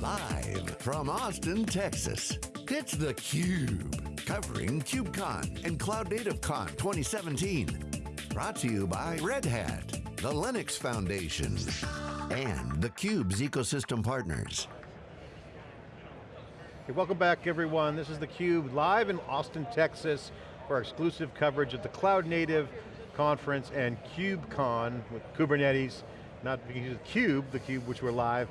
Live from Austin, Texas, it's theCUBE. Covering KubeCon and Cloud Native Con 2017. Brought to you by Red Hat, the Linux Foundation, and theCUBE's ecosystem partners. Okay, welcome back everyone. This is theCUBE live in Austin, Texas for our exclusive coverage of the Cloud Native Conference and KubeCon with Kubernetes. Not because of CUBE, the Cube which we're live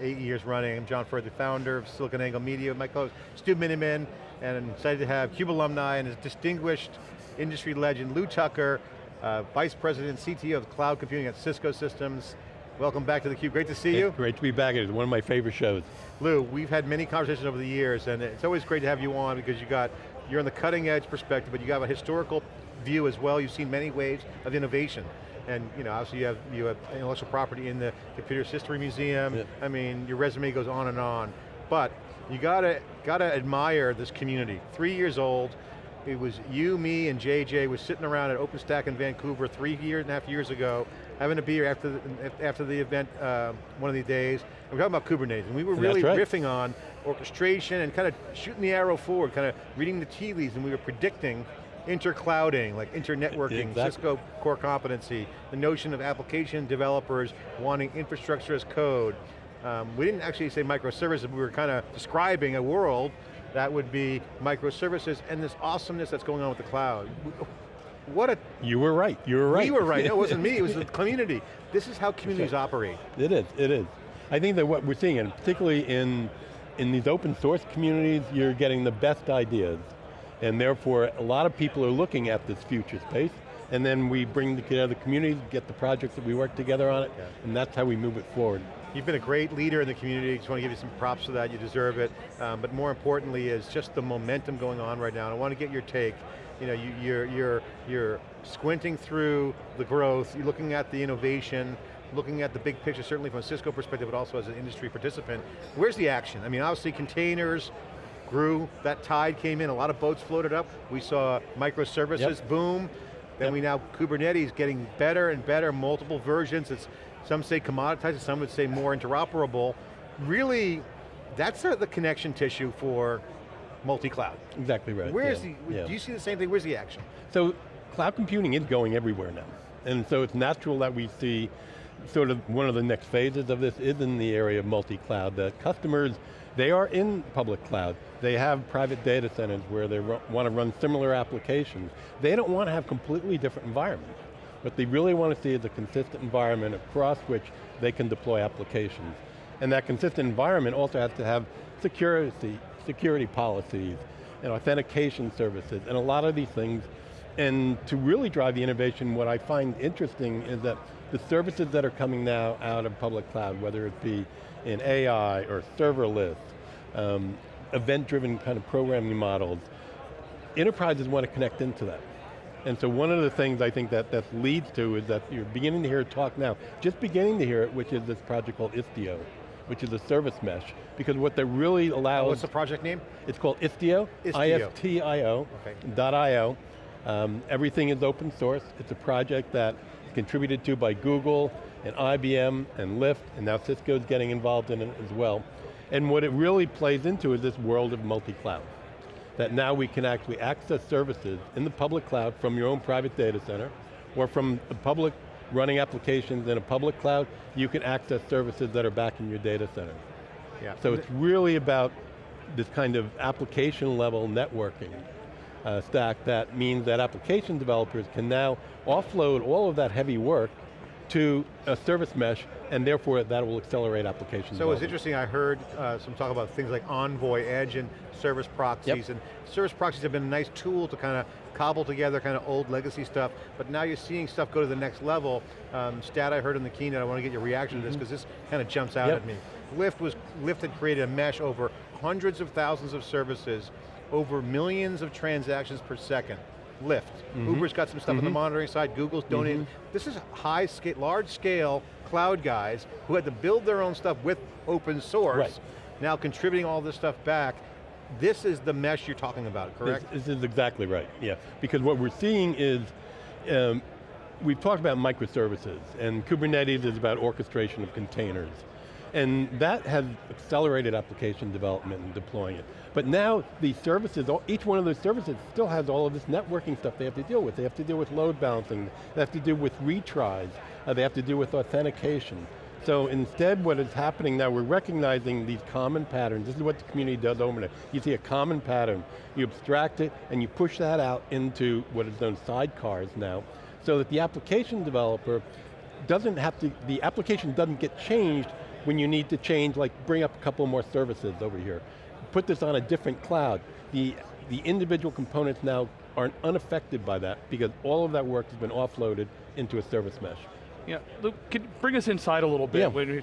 eight years running. I'm John Furrier, the founder of SiliconANGLE Media, with my co-host Stu Miniman, and I'm excited to have CUBE alumni and his distinguished industry legend, Lew Tucker, uh, Vice President, CTO of Cloud Computing at Cisco Systems. Welcome back to theCUBE, great to see you. Great to be back, it's one of my favorite shows. Lew, we've had many conversations over the years, and it's always great to have you on because you got, you're on the cutting edge perspective, but you got a historical view as well. You've seen many waves of innovation and you know, obviously you have, you have intellectual property in the Computer History Museum. Yeah. I mean, your resume goes on and on. But you gotta, gotta admire this community. Three years old, it was you, me, and JJ was sitting around at OpenStack in Vancouver three years and a half years ago, having a beer after the, after the event uh, one of these days. And we're talking about Kubernetes, and we were really right. riffing on orchestration and kind of shooting the arrow forward, kind of reading the tea leaves, and we were predicting interclouding, like internetworking, exactly. Cisco core competency, the notion of application developers wanting infrastructure as code. Um, we didn't actually say microservices, but we were kind of describing a world that would be microservices and this awesomeness that's going on with the cloud. What a- You were right, you were right. We were right, no, it wasn't me, it was the community. This is how communities right. operate. It is, it is. I think that what we're seeing, and particularly in, in these open source communities, you're getting the best ideas and therefore, a lot of people are looking at this future space, and then we bring together the community, get the projects that we work together on it, yeah. and that's how we move it forward. You've been a great leader in the community, just want to give you some props for that, you deserve it. Um, but more importantly is just the momentum going on right now, and I want to get your take. You know, you, you're, you're, you're squinting through the growth, you're looking at the innovation, looking at the big picture, certainly from a Cisco perspective, but also as an industry participant. Where's the action? I mean, obviously containers, grew, that tide came in, a lot of boats floated up. We saw microservices yep. boom. Then yep. we now, Kubernetes getting better and better, multiple versions. It's, some say commoditized, some would say more interoperable. Really, that's a, the connection tissue for multi-cloud. Exactly right. Where's yeah. the, yeah. do you see the same thing? Where's the action? So, cloud computing is going everywhere now. And so it's natural that we see sort of one of the next phases of this is in the area of multi-cloud, that customers, they are in public cloud. They have private data centers where they want to run similar applications. They don't want to have completely different environments. What they really want to see is a consistent environment across which they can deploy applications. And that consistent environment also has to have security, security policies and authentication services and a lot of these things. And to really drive the innovation, what I find interesting is that the services that are coming now out of public cloud, whether it be in AI or serverless, um, event-driven kind of programming models, enterprises want to connect into that. And so one of the things I think that that leads to is that you're beginning to hear talk now, just beginning to hear it, which is this project called Istio, which is a service mesh. Because what that really allows- What's the project name? It's called Istio, I-S-T-I-O, okay. dot I-O. Um, everything is open source. It's a project that is contributed to by Google and IBM and Lyft, and now Cisco's getting involved in it as well. And what it really plays into is this world of multi-cloud. That now we can actually access services in the public cloud from your own private data center, or from a public running applications in a public cloud, you can access services that are back in your data center. Yeah. So it's really about this kind of application level networking uh, stack that means that application developers can now offload all of that heavy work to a service mesh, and therefore that will accelerate applications. So it's interesting, I heard uh, some talk about things like Envoy, Edge, and service proxies, yep. and service proxies have been a nice tool to kind of cobble together kind of old legacy stuff, but now you're seeing stuff go to the next level. Um, stat I heard in the keynote, I want to get your reaction mm -hmm. to this, because mm-hmm. this kind of jumps out yep. at me. Lyft was, Lyft had created a mesh over hundreds of thousands of services, over millions of transactions per second. Lyft. Mm -hmm. Uber's got some stuff mm -hmm. on the mm-hmm. monitoring side, Google's donating. Mm -hmm. This is high scale, large scale cloud guys who had to build their own stuff with open source, right. now contributing all this stuff back. This is the mesh you're talking about, correct? This, this is exactly right, yeah. Because what we're seeing is, um, we've talked about microservices, and Kubernetes is about orchestration of containers. And that has accelerated application development and deploying it. But now these services, each one of those services still has all of this networking stuff they have to deal with. They have to deal with load balancing, they have to deal with retries, uh, they have to deal with authentication. So instead what is happening now, we're recognizing these common patterns. This is what the community does over there. You see a common pattern, you abstract it, and you push that out into what is known sidecars now, so that the application developer doesn't have to, the application doesn't get changed when you need to change, like bring up a couple more services over here. Put this on a different cloud. The, the individual components now aren't unaffected by that because all of that work has been offloaded into a service mesh. Yeah, Luke, could bring us inside a little bit Yeah. when we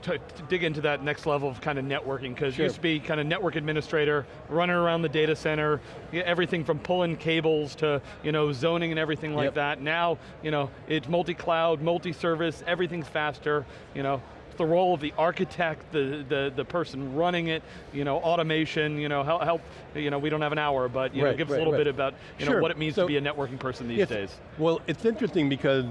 dig into that next level of kind of networking, because Sure. you used to be kind of network administrator, running around the data center, everything from pulling cables to you know zoning and everything like Yep. that. Now, you know, it's multi-cloud, multi-service, everything's faster, you know, the role of the architect, the, the, the person running it, you know, automation, you know, help, help you know, we don't have an hour, but you know, Right, give us a little right. bit about you know, what it means So- to be a networking person these Yes. days. Well, it's interesting because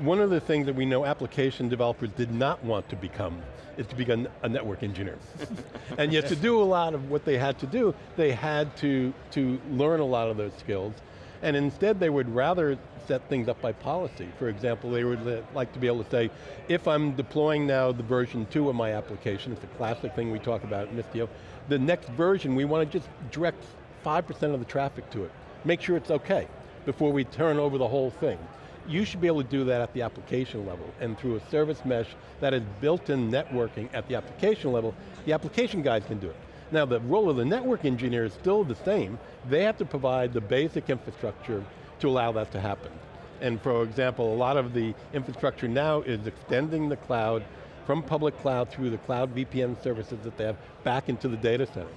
one of the things that we know application developers did not want to become is to become a network engineer. and yet to do a lot of what they had to do, they had to, to learn a lot of those skills. And instead they would rather set things up by policy. For example, they would like to be able to say, if I'm deploying now the version two of my application, it's a classic thing we talk about at Istio, the next version we want to just direct 5% of the traffic to it. Make sure it's okay before we turn over the whole thing. You should be able to do that at the application level, and through a service mesh that is built-in networking at the application level, the application guys can do it. Now the role of the network engineer is still the same. They have to provide the basic infrastructure to allow that to happen. And for example, a lot of the infrastructure now is extending the cloud from public cloud through the cloud VPN services that they have back into the data center.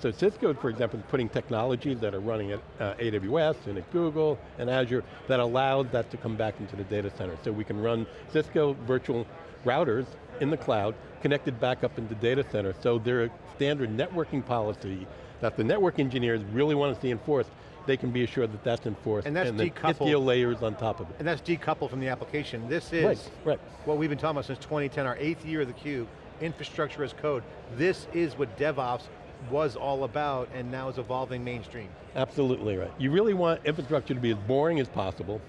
So Cisco, for example, is putting technologies that are running at uh, AWS and at Google and Azure that allows that to come back into the data center. So we can run Cisco virtual routers in the cloud, connected back up into data center. So they're a standard networking policy that the network engineers really want to see enforced. They can be assured that that's enforced. And that's then decoupled. Layers on top of it. And that's decoupled from the application. This is Right, right. what we've been talking about since 2010, our eighth year of the Cube, infrastructure as code. This is what DevOps was all about and now is evolving mainstream. Absolutely right. You really want infrastructure to be as boring as possible,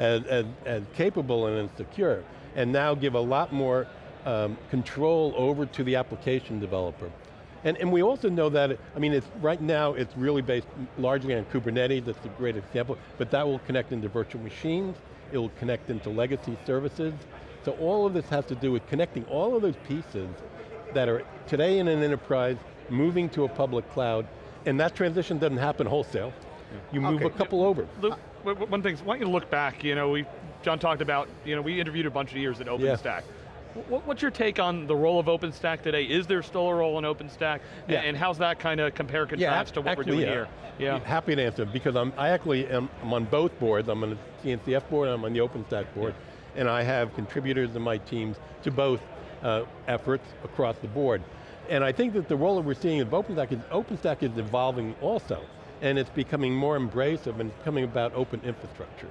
as, as, as capable and as secure, and now give a lot more um, control over to the application developer. And, and we also know that, I mean, it's, right now it's really based largely on Kubernetes, that's a great example, but that will connect into virtual machines, it will connect into legacy services. So all of this has to do with connecting all of those pieces that are today in an enterprise, moving to a public cloud, and that transition doesn't happen wholesale. You move Okay. a couple over. Luke, one thing, I want you to look back, you know, we, John talked about, you know, we interviewed a bunch of years at OpenStack. Wh- What's your take on the role of OpenStack today? Is there still a role in OpenStack? Yeah. And how's that kind of compare contrast to what actually, we're doing yeah. here? Yeah. Happy to answer, because I'm, I actually am I'm on both boards. I'm on the CNCF board, I'm on the OpenStack board, and I have contributors in my teams to both uh, efforts across the board. And I think that the role that we're seeing of OpenStack is, OpenStack is evolving also, and it's becoming more embracive and becoming about open infrastructure.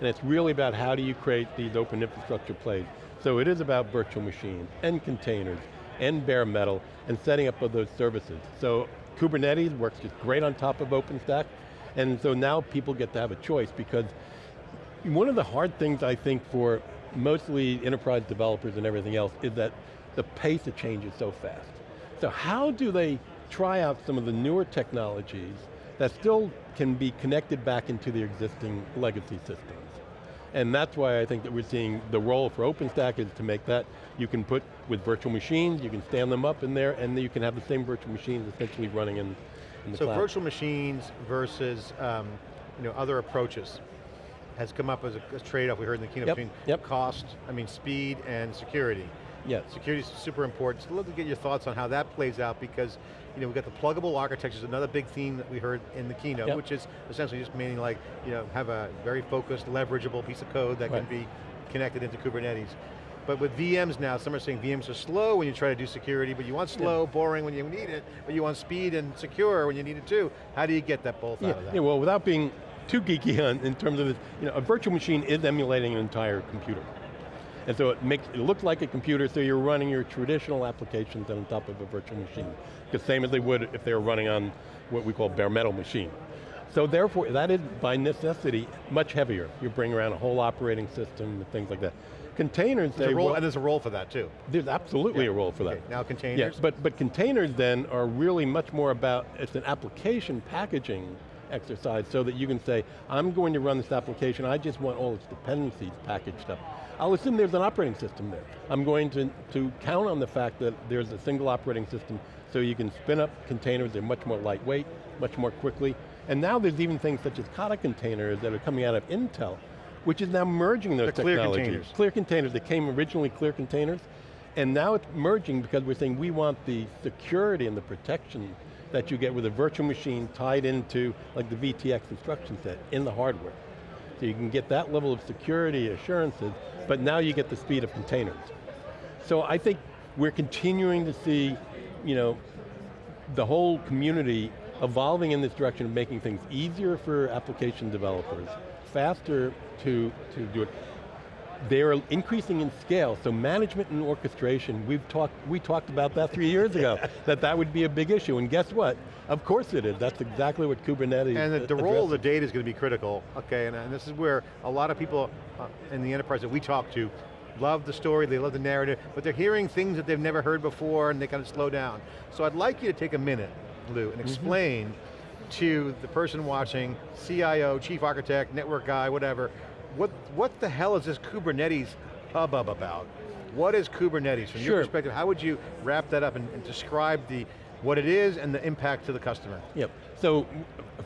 And it's really about how do you create these open infrastructure plays. So it is about virtual machines and containers and bare metal and setting up of those services. So Kubernetes works just great on top of OpenStack, and so now people get to have a choice because one of the hard things I think for mostly enterprise developers and everything else is that the pace of change is so fast. So how do they try out some of the newer technologies that still can be connected back into the existing legacy systems? And that's why I think that we're seeing the role for OpenStack is to make that, you can put with virtual machines, you can stand them up in there, and then you can have the same virtual machines essentially running in, in the So cloud. virtual machines versus um, you know, other approaches has come up as a, a trade-off we heard in the keynote Yep, between yep. cost, I mean speed and security. Yes. Security is super important. So I'd love to get your thoughts on how that plays out because you know, we've got the pluggable architectures, another big theme that we heard in the keynote, Yep. which is essentially just meaning like, you know, have a very focused, leverageable piece of code that Right. can be connected into Kubernetes. But with VMs now, some are saying VMs are slow when you try to do security, but you want slow, boring when you need it, but you want speed and secure when you need it too. How do you get that both Yeah, out of that? yeah, well, without being too geeky on, in terms of you know, a virtual machine is emulating an entire computer. And so it makes, it looks like a computer, so you're running your traditional applications on top of a virtual machine. The same as they would if they were running on what we call bare metal machine. So therefore, that is by necessity much heavier. You bring around a whole operating system and things like that. Containers, There's role, and there's a role for that too. there's absolutely a role for that. Okay, now Yeah, containers. but, but containers then are really much more about, it's an application packaging exercise so that you can say, I'm going to run this application, I just want all its dependencies packaged up. I'll assume there's an operating system there. I'm going to, to count on the fact that there's a single operating system so you can spin up containers, they're much more lightweight, much more quickly. And now there's even things such as Kata containers that are coming out of Intel, which is now merging those The clear technologies. containers. Clear containers, they came originally clear containers, and now it's merging because we're saying we want the security and the protection that you get with a virtual machine tied into like the VTX instruction set in the hardware. So you can get that level of security assurances, but now you get the speed of containers. So I think we're continuing to see, you know, the whole community evolving in this direction of making things easier for application developers, faster to, to do it. They're increasing in scale, so management and orchestration, we've talked, we talked about that three years ago, that that would be a big issue, and guess what? Of course it is, that's exactly what Kubernetes And the, the role of the data is going to be critical, okay, and, and this is where a lot of people uh, in the enterprise that we talk to love the story, they love the narrative, but they're hearing things that they've never heard before and they kind of slow down. So I'd like you to take a minute, Lew, Mm-hmm. and explain to the person watching, CIO, chief architect, network guy, whatever, what, what the hell is this Kubernetes hubbub about? What is Kubernetes? From your perspective, how would you wrap that up and, and describe the, what it is and the impact to the customer? Yep, so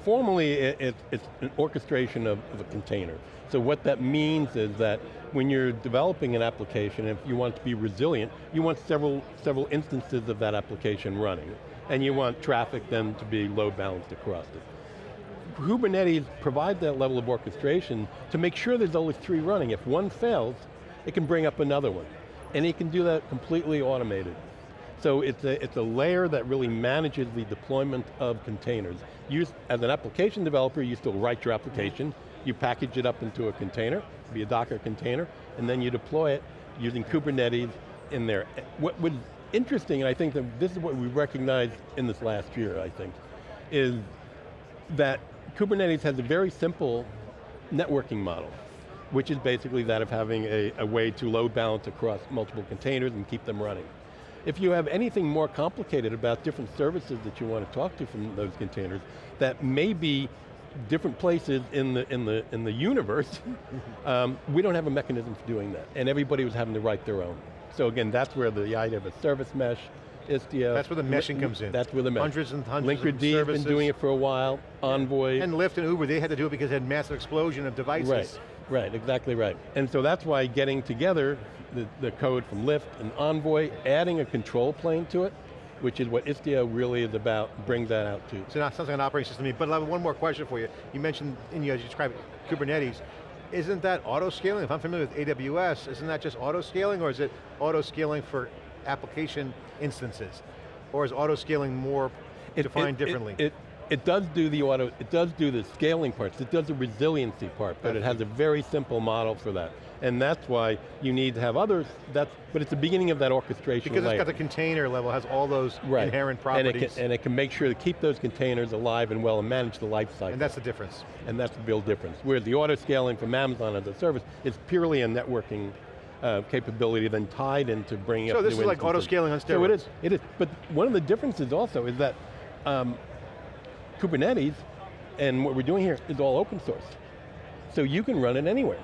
formally it, it, it's an orchestration of, of a container. So what that means is that when you're developing an application, if you want to be resilient, you want several, several instances of that application running. And you want traffic then to be load balanced across it. Kubernetes provides that level of orchestration to make sure there's only three running. If one fails, it can bring up another one. And it can do that completely automated. So it's a, it's a layer that really manages the deployment of containers. You, as an application developer, you still write your application, you package it up into a container, be a Docker container, and then you deploy it using Kubernetes in there. What was interesting, and I think that this is what we recognized in this last year, I think, is that Kubernetes has a very simple networking model, which is basically that of having a, a way to load balance across multiple containers and keep them running. If you have anything more complicated about different services that you want to talk to from those containers, that may be different places in the, in the, in the universe, um, we don't have a mechanism for doing that. And everybody was having to write their own. So again, that's where the idea of a service mesh, Istio. That's where the meshing comes in. That's where the mesh. Hundreds and hundreds of Linkerd has been doing it for a while, Envoy. And Lyft and Uber, they had to do it because they had massive explosion of devices. Right, right, exactly right. And so that's why getting together the, the code from Lyft and Envoy, adding a control plane to it, which is what Istio really is about, brings that out too. So now it sounds like an operating system to me, but I have one more question for you. You mentioned, and you, as you described Kubernetes, isn't that auto-scaling? If I'm familiar with AWS, isn't that just auto-scaling or is it auto-scaling for application instances? Or is auto-scaling more defined differently? It, it, does do the auto, it does do the scaling parts, it does the resiliency part, but it has a very simple model for that. And that's why you need to have others, that's, but it's the beginning of that orchestration because layer. it's got the container level, has all those right. inherent And it, properties. can, and it can make sure to keep those containers alive and well and manage the life cycle. and that's the difference. And that's the real difference. Whereas the auto scaling from Amazon as a service is purely a networking uh, capability then tied into bringing So up So this is like auto-scaling on So it steroids. is, it is, it is. But one of the differences also is that um, Kubernetes and what we're doing here is all open source. So you can run it anywhere.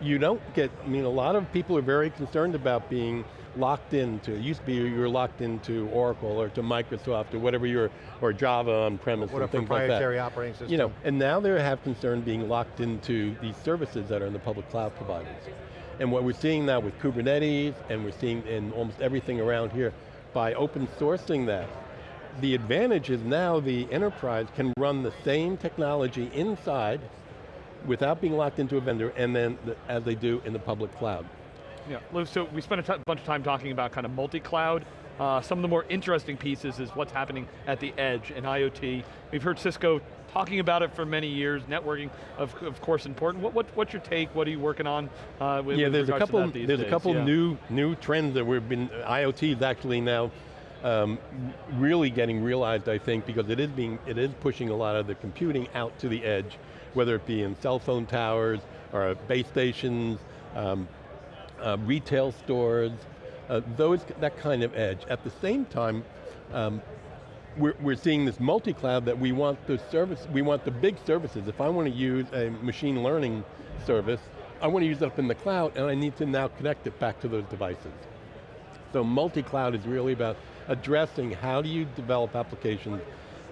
You don't get, I mean, a lot of people are very concerned about being locked into, it used to be you were locked into Oracle or to Microsoft or whatever your, or Java on premise What a and things like that. proprietary operating system. You know, and now they have concern being locked into these services that are in the public cloud providers. And what we're seeing now with Kubernetes, and we're seeing in almost everything around here, by open sourcing that, the advantage is now the enterprise can run the same technology inside without being locked into a vendor, and then the, as they do in the public cloud. Yeah, Lew, so we spent a bunch of time talking about kind of multi-cloud Uh, some of the more interesting pieces is what's happening at the edge in IoT. We've heard Cisco talking about it for many years, networking, of, of course, important. What, what, what's your take? What are you working on uh, with, yeah, there's a couple. There's days? a couple Yeah. new new trends that we've been. IoT is actually now um, really getting realized, I think, because it is being it is pushing a lot of the computing out to the edge, whether it be in cell phone towers or base stations, um, uh, retail stores, uh, those that kind of edge. At the same time. Um, we're, we're seeing this multi-cloud that we want the service, we want the big services. If I want to use a machine learning service, I want to use it up in the cloud and I need to now connect it back to those devices. So multi-cloud is really about addressing how do you develop applications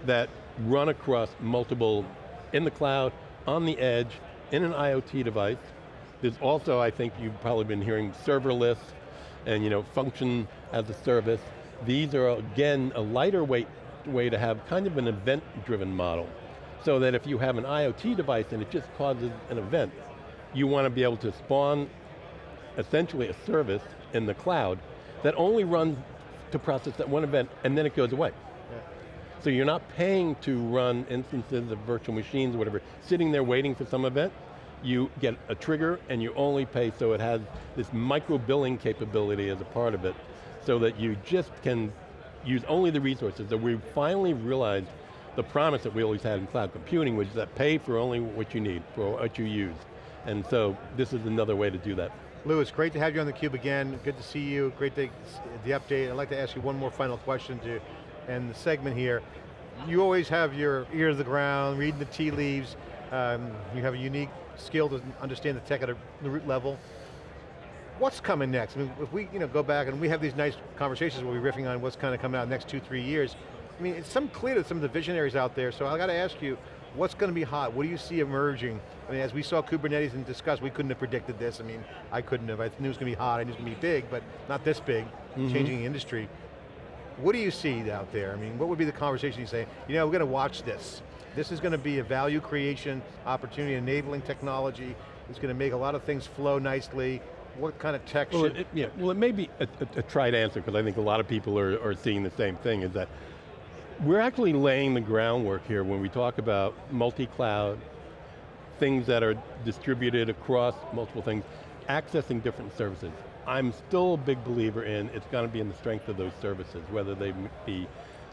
that run across multiple, in the cloud, on the edge, in an IoT device. There's also, I think you've probably been hearing serverless and you know, function as a service. These are, again, a lighter weight way to have kind of an event-driven model. So that if you have an IoT device and it just causes an event, you want to be able to spawn essentially a service in the cloud that only runs to process that one event and then it goes away. So you're not paying to run instances of virtual machines or whatever, sitting there waiting for some event. You get a trigger and you only pay so it has this micro billing capability as a part of it so that you just can use only the resources that we finally realized the promise that we always had in cloud computing, which is that pay for only what you need, for what you use. And so this is another way to do that. Lewis, great to have you on theCUBE again. Good to see you, great to the update. I'd like to ask you one more final question to end the segment here. You always have your ear to the ground, reading the tea leaves. Um, you have a unique skill to understand the tech at a, the root level. What's coming next? I mean, if we you know, go back and we have these nice conversations where we're riffing on what's kind of coming out next two, three years, I mean, it's some clear to some of the visionaries out there, so I got to ask you, what's going to be hot? What do you see emerging? I mean, as we saw Kubernetes and discussed, we couldn't have predicted this. I mean, I couldn't have. I knew it was going to be hot, I knew it was going to be big, but not this big, mm-hmm. changing the industry. What do you see out there? I mean, what would be the conversation you say, you know, we're going to watch this. This is going to be a value creation opportunity, enabling technology. It's going to make a lot of things flow nicely. What kind of tech Well, should, it, yeah, well it may be a, a, a tried answer because I think a lot of people are, are seeing the same thing is that we're actually laying the groundwork here when we talk about multi-cloud, things that are distributed across multiple things, accessing different services. I'm still a big believer in it's going to be in the strength of those services, whether they be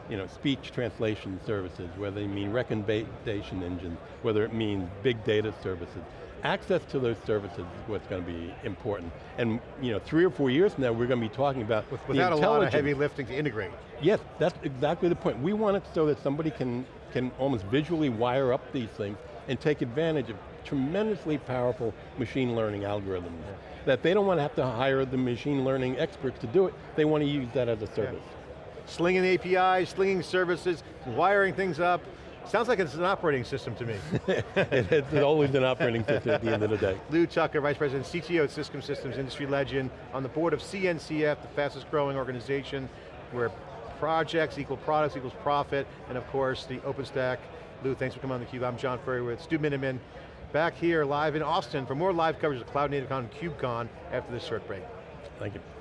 you know, speech translation services, whether they mean recommendation engines, whether it means big data services. Access to those services is what's going to be important. And you know, three or four years from now, we're going to be talking about the without a lot of heavy lifting to integrate? Yes, that's exactly the point. We want it so that somebody can, can almost visually wire up these things and take advantage of tremendously powerful machine learning algorithms. That they don't want to have to hire the machine learning experts to do it, they want to use that as a service. Slinging APIs, slinging services, wiring things up. Sounds like it's an operating system to me. It's always an operating system at the end of the day. Lew Tucker, Vice President, CTO at Cisco Systems, industry legend, on the board of CNCF, the fastest growing organization, where projects equal products equals profit, and of course, the OpenStack. Lew, thanks for coming on theCUBE. I'm John Furrier with Stu Miniman, back here live in Austin for more live coverage of Cloud Native Con and KubeCon after this short break. Thank you.